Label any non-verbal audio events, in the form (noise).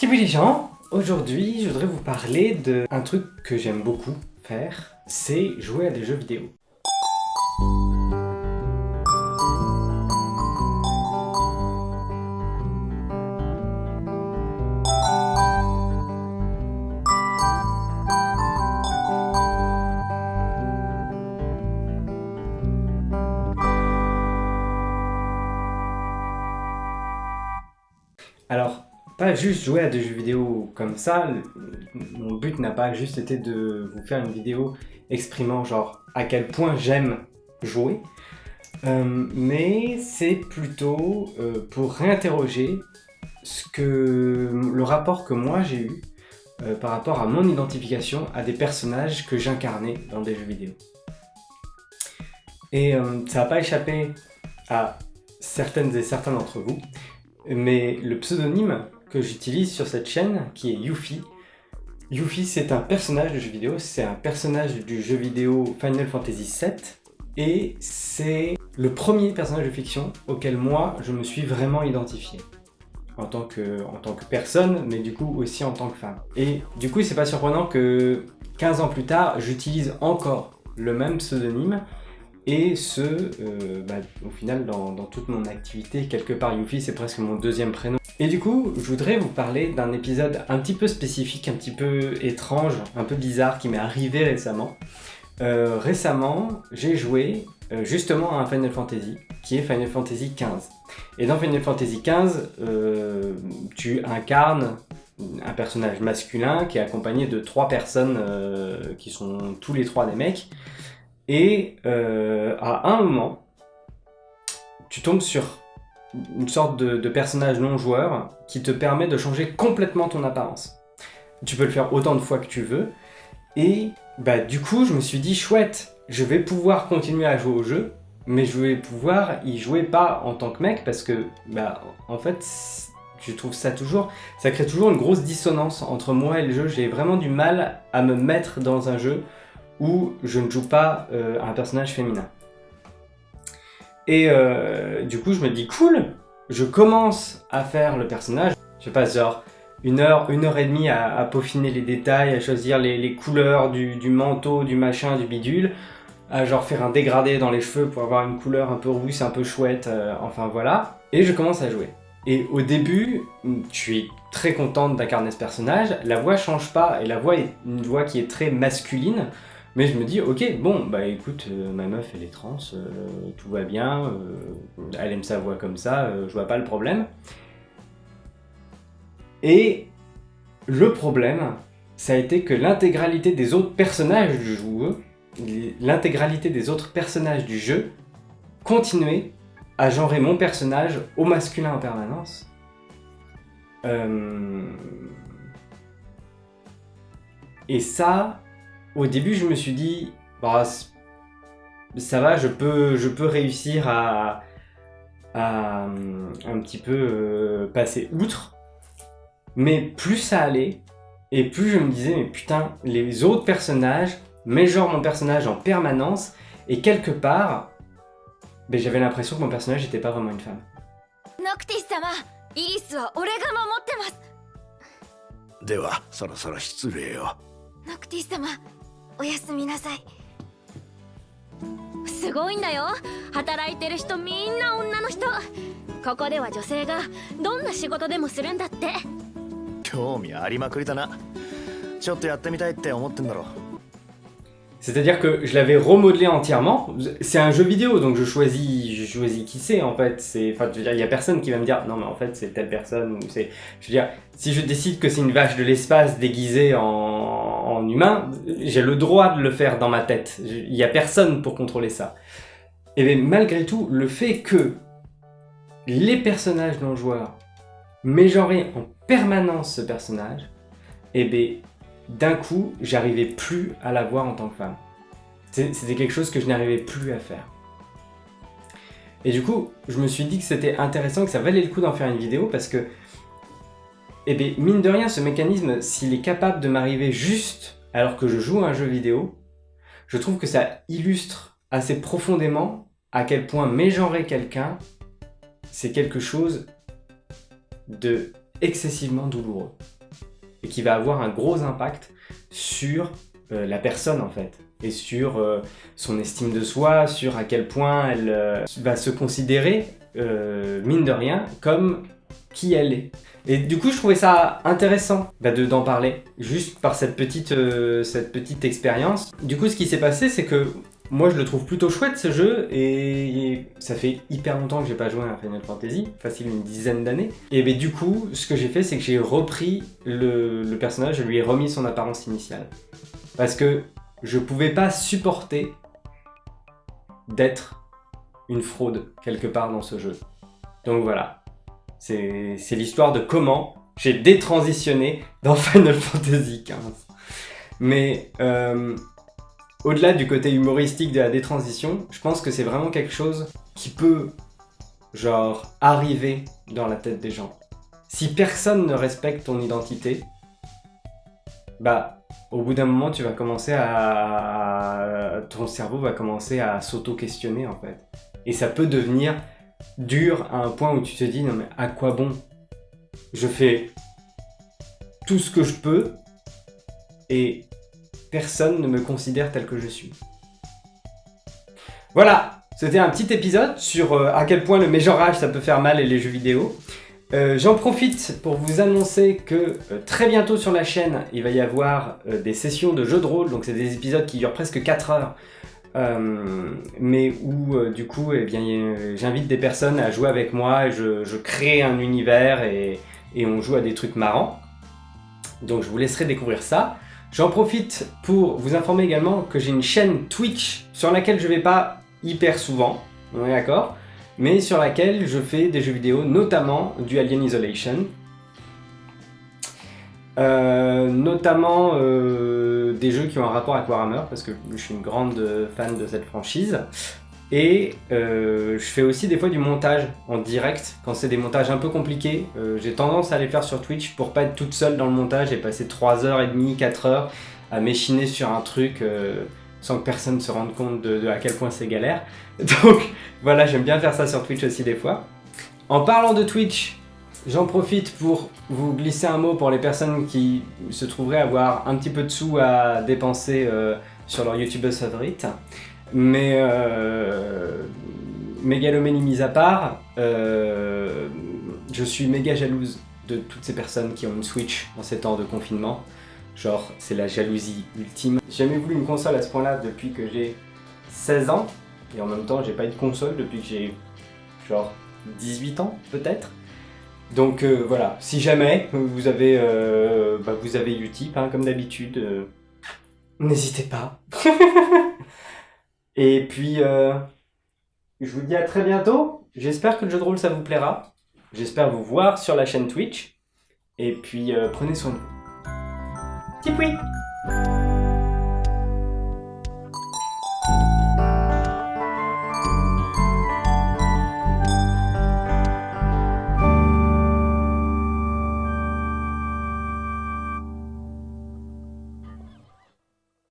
Salut les gens Aujourd'hui, je voudrais vous parler d'un truc que j'aime beaucoup faire, c'est jouer à des jeux vidéo. Juste jouer à des jeux vidéo comme ça, mon but n'a pas juste été de vous faire une vidéo exprimant genre à quel point j'aime jouer, euh, mais c'est plutôt euh, pour réinterroger ce que, le rapport que moi j'ai eu euh, par rapport à mon identification à des personnages que j'incarnais dans des jeux vidéo. Et ça n'a pas échappé à certaines et certains d'entre vous, mais le pseudonyme que j'utilise sur cette chaîne, qui est Yuffie. Yuffie, c'est un personnage de jeu vidéo, c'est un personnage du jeu vidéo Final Fantasy VII, et c'est le premier personnage de fiction auquel moi, je me suis vraiment identifié. En tant, que, en tant que personne, mais du coup aussi en tant que femme. Et du coup, c'est pas surprenant que 15 ans plus tard, j'utilise encore le même pseudonyme, et ce, euh, bah, au final, dans, toute mon activité, quelque part, Yuffie, c'est presque mon deuxième prénom. Et du coup, je voudrais vous parler d'un épisode un petit peu spécifique, un petit peu étrange, un peu bizarre, qui m'est arrivé récemment. Euh, récemment, j'ai joué euh, justement à un Final Fantasy, qui est Final Fantasy XV. Et dans Final Fantasy XV, tu incarnes un personnage masculin qui est accompagné de trois personnes qui sont tous les trois des mecs. Et euh, à un moment, tu tombes sur une sorte de, personnage non joueur qui te permet de changer complètement ton apparence. Tu peux le faire autant de fois que tu veux. Et bah du coup, je me suis dit, chouette, je vais pouvoir continuer à jouer au jeu, mais je vais pouvoir y jouer pas en tant que mec, parce que, bah, en fait, je trouve ça toujours, ça crée toujours une grosse dissonance entre moi et le jeu. J'ai vraiment du mal à me mettre dans un jeu où je ne joue pas euh, un personnage féminin. Et euh, du coup, je me dis, cool, je commence à faire le personnage. Je passe genre une heure, une heure et demie à, peaufiner les détails, à choisir les, couleurs du, manteau, du machin, du bidule, à genre faire un dégradé dans les cheveux pour avoir une couleur un peu rousse, un peu chouette, euh, enfin voilà. Et je commence à jouer. Et au début, je suis très contente d'incarner ce personnage, la voix change pas, et la voix est une voix qui est très masculine, mais je me dis, ok, bon, bah écoute, euh, ma meuf elle est trans, euh, tout va bien, euh, elle aime sa voix comme ça, je vois pas le problème. Et le problème, ça a été que l'intégralité des autres personnages du jeu, l'intégralité des autres personnages du jeu, continuait à genrer mon personnage au masculin en permanence. Et ça, au début, je me suis dit, bah, ça va, je peux, je peux réussir à, un petit peu euh, passer outre. Mais plus ça allait, et plus je me disais, mais putain, les autres personnages genre mon personnage en permanence, et quelque part, ben, j'avais l'impression que mon personnage n'était pas vraiment une femme. C'est-à-dire que je l'avais remodelé entièrement. C'est un jeu vidéo, donc je choisis, je choisis qui c'est en fait. C'est, enfin, je veux dire, il y a personne qui va me dire non mais en fait c'est telle personne ou c'est. Je veux dire, si je décide que c'est une vache de l'espace déguisée en, humain, j'ai le droit de le faire dans ma tête. Il n'y a personne pour contrôler ça. Et bien malgré tout, le fait que les personnages non joueurs mégenraient en permanence ce personnage, et bien d'un coup, j'arrivais plus à la voir en tant que femme. C'était quelque chose que je n'arrivais plus à faire. Et du coup, je me suis dit que c'était intéressant, que ça valait le coup d'en faire une vidéo parce que et eh bien, mine de rien, ce mécanisme, s'il est capable de m'arriver juste alors que je joue à un jeu vidéo, je trouve que ça illustre assez profondément à quel point mégenrer quelqu'un, c'est quelque chose de excessivement douloureux. Et qui va avoir un gros impact sur euh, la personne en fait. Et sur euh, son estime de soi, sur à quel point elle euh, va se considérer, mine de rien, comme qui elle est. Et du coup, je trouvais ça intéressant bah, d'en parler, juste par cette petite, cette petite expérience. Du coup, ce qui s'est passé, c'est que moi, je le trouve plutôt chouette ce jeu et ça fait hyper longtemps que j'ai pas joué à Final Fantasy, facile une dizaine d'années. Et ben, du coup, ce que j'ai fait, c'est que j'ai repris le, personnage, je lui ai remis son apparence initiale. Parce que je pouvais pas supporter d'être une fraude quelque part dans ce jeu. Donc voilà, c'est l'histoire de comment j'ai détransitionné dans (laughs) Final Fantasy XV. Mais euh, au-delà du côté humoristique de la détransition, je pense que c'est vraiment quelque chose qui peut, genre, arriver dans la tête des gens. Si personne ne respecte ton identité, bah, au bout d'un moment, tu vas commencer à... Ton cerveau va commencer à s'auto-questionner, en fait. Et ça peut devenir dur à un point où tu te dis, non mais à quoi bon? Je fais tout ce que je peux, et personne ne me considère tel que je suis. Voilà, c'était un petit épisode sur euh, à quel point le mégenrage ça peut faire mal et les jeux vidéo. Euh, j'en profite pour vous annoncer que euh, très bientôt sur la chaîne, il va y avoir des sessions de jeux de rôle, donc c'est des épisodes qui durent presque 4 heures, mais où du coup eh bien j'invite des personnes à jouer avec moi, et je, crée un univers et on joue à des trucs marrants. Donc je vous laisserai découvrir ça. J'en profite pour vous informer également que j'ai une chaîne Twitch sur laquelle je vais pas hyper souvent, on est d'accord mais sur laquelle je fais des jeux vidéo, notamment du Alien Isolation. Euh, notamment des jeux qui ont un rapport avec Warhammer, parce que je suis une grande fan de cette franchise. Et euh, je fais aussi des fois du montage en direct, quand c'est des montages un peu compliqués. Euh, j'ai tendance à les faire sur Twitch pour pas être toute seule dans le montage et passer 3h30, 4h à m'échiner sur un truc euh, sans que personne se rende compte de, à quel point c'est galère. (laughs) Donc voilà, j'aime bien faire ça sur Twitch aussi des fois. En parlant de Twitch, j'en profite pour vous glisser un mot pour les personnes qui se trouveraient avoir un petit peu de sous à dépenser sur leur YouTubeuse favorite. Mais euh, mégalomanie mise à part, euh, je suis méga jalouse de toutes ces personnes qui ont une Switch en ces temps de confinement. Genre, c'est la jalousie ultime. J'ai jamais voulu une console à ce point-là depuis que j'ai 16 ans. Et en même temps, j'ai pas eu de console depuis que j'ai genre 18 ans, peut-être. Donc euh, voilà, si jamais vous avez, euh, bah, vous Utip, hein, comme d'habitude, euh, n'hésitez pas. (laughs) Et puis, je vous dis à très bientôt. J'espère que le jeu de rôle, ça vous plaira. J'espère vous voir sur la chaîne Twitch. Et puis, prenez soin de vous. Tipoui